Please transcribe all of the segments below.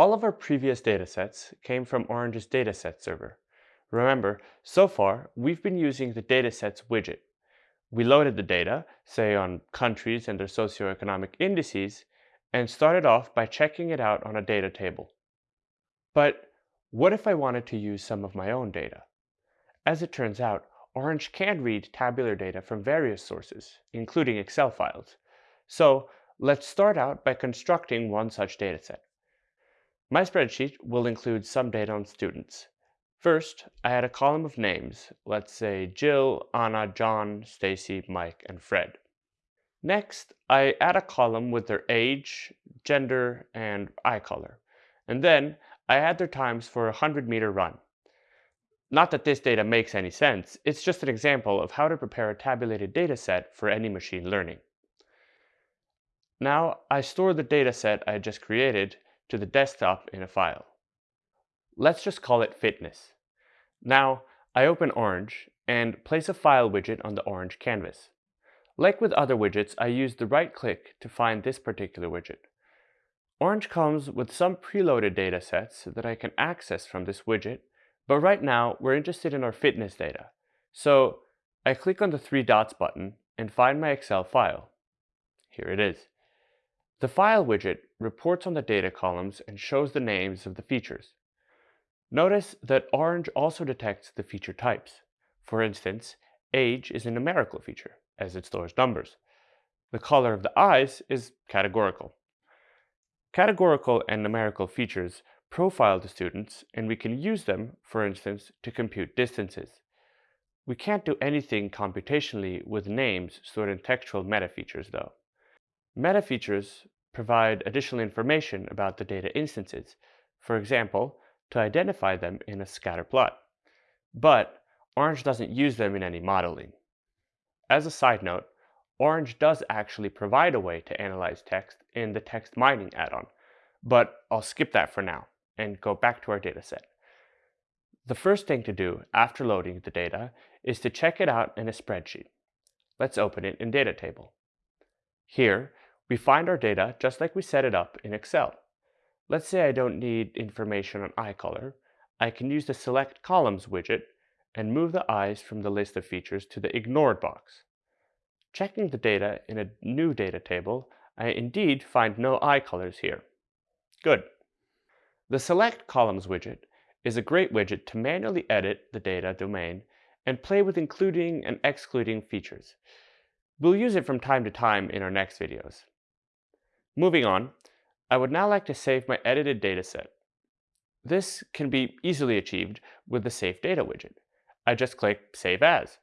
All of our previous datasets came from Orange's dataset server. Remember, so far, we've been using the datasets widget. We loaded the data, say on countries and their socioeconomic indices, and started off by checking it out on a data table. But what if I wanted to use some of my own data? As it turns out, Orange can read tabular data from various sources, including Excel files. So let's start out by constructing one such dataset. My spreadsheet will include some data on students. First, I add a column of names, let's say Jill, Anna, John, Stacy, Mike, and Fred. Next, I add a column with their age, gender, and eye color. And then I add their times for a 100 meter run. Not that this data makes any sense, it's just an example of how to prepare a tabulated dataset for any machine learning. Now I store the dataset I just created to the desktop in a file. Let's just call it fitness. Now I open Orange and place a file widget on the orange canvas. Like with other widgets, I use the right click to find this particular widget. Orange comes with some preloaded datasets that I can access from this widget but right now, we're interested in our fitness data. So I click on the three dots button and find my Excel file. Here it is. The File widget reports on the data columns and shows the names of the features. Notice that Orange also detects the feature types. For instance, age is a numerical feature, as it stores numbers. The color of the eyes is categorical. Categorical and numerical features profile the students and we can use them, for instance, to compute distances. We can't do anything computationally with names stored in textual meta features, though. Metafeatures provide additional information about the data instances, for example, to identify them in a scatter plot. But Orange doesn't use them in any modeling. As a side note, Orange does actually provide a way to analyze text in the text mining add-on, but I'll skip that for now and go back to our dataset. The first thing to do after loading the data is to check it out in a spreadsheet. Let's open it in Data Table. Here, we find our data just like we set it up in Excel. Let's say I don't need information on eye color. I can use the Select Columns widget and move the eyes from the list of features to the Ignored box. Checking the data in a new data table, I indeed find no eye colors here. Good. The Select Columns widget is a great widget to manually edit the data domain and play with including and excluding features. We'll use it from time to time in our next videos. Moving on, I would now like to save my edited dataset. This can be easily achieved with the Save Data widget. I just click Save As,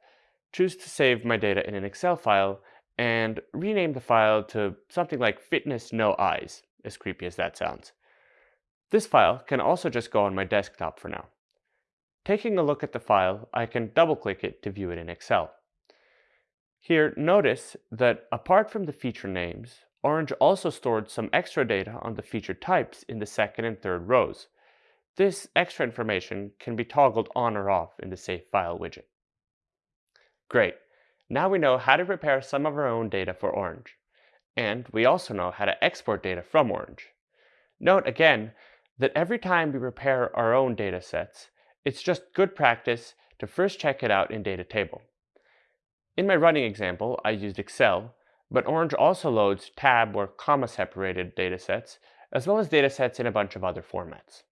choose to save my data in an Excel file, and rename the file to something like Fitness No Eyes, as creepy as that sounds. This file can also just go on my desktop for now. Taking a look at the file, I can double-click it to view it in Excel. Here, notice that apart from the feature names, Orange also stored some extra data on the feature types in the second and third rows. This extra information can be toggled on or off in the Save File widget. Great. Now we know how to prepare some of our own data for Orange. And we also know how to export data from Orange. Note again that every time we prepare our own data sets, it's just good practice to first check it out in data table. In my running example, I used Excel, but Orange also loads tab or comma separated datasets, as well as datasets in a bunch of other formats.